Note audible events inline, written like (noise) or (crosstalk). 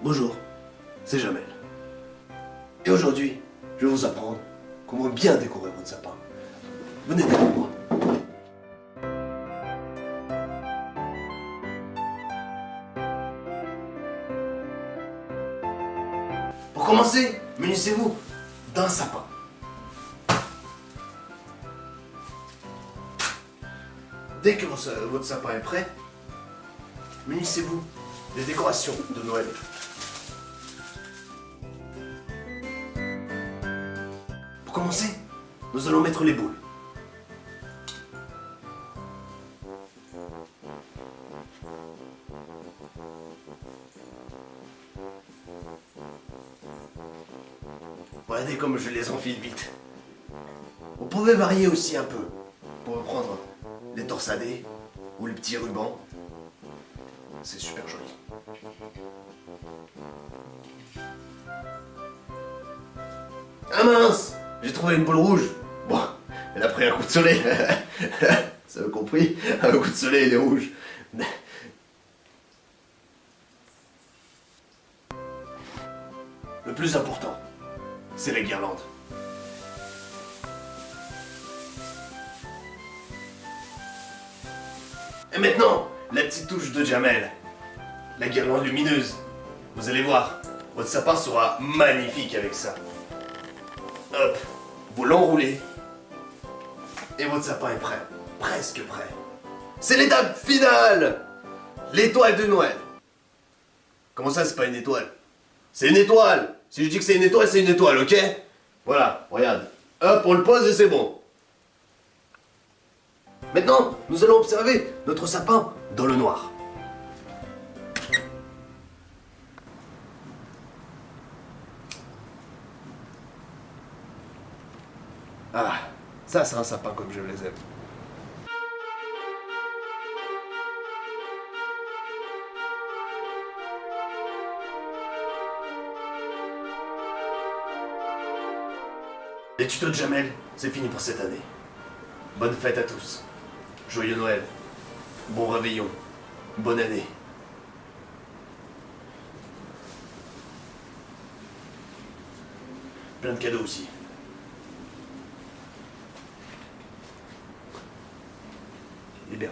Bonjour, c'est Jamel. Et aujourd'hui, je vais vous apprendre comment bien décorer votre sapin. Venez avec moi. Pour commencer, munissez-vous d'un sapin. Dès que votre sapin est prêt, munissez-vous des décorations de Noël. Pour commencer, nous allons mettre les boules. Regardez comme je les enfile vite. Vous pouvez varier aussi un peu. Pour prendre les torsadés ou les petits rubans. C'est super joli. Ah mince J'ai trouvé une boule rouge. Bon, elle a pris un coup de soleil. (laughs) Ça a compris Un coup de soleil, elle est rouge. Le plus important, c'est la guirlande. Et maintenant, la petite touche de Jamel. La guirlande lumineuse. Vous allez voir, votre sapin sera magnifique avec ça. Hop, vous l'enroulez. Et votre sapin est prêt. Presque prêt. C'est l'étape finale L'étoile de Noël. Comment ça, c'est pas une étoile? C'est une étoile Si je dis que c'est une étoile, c'est une étoile, ok? Voilà, regarde. Hop, on le pose et c'est bon. Maintenant, nous allons observer notre sapin dans le noir. Ah, ça c'est un sapin comme je les aime. Les tutos de Jamel, c'est fini pour cette année. Bonne fête à tous. Joyeux Noël, bon réveillon, bonne année. Plein de cadeaux aussi. Il est bien.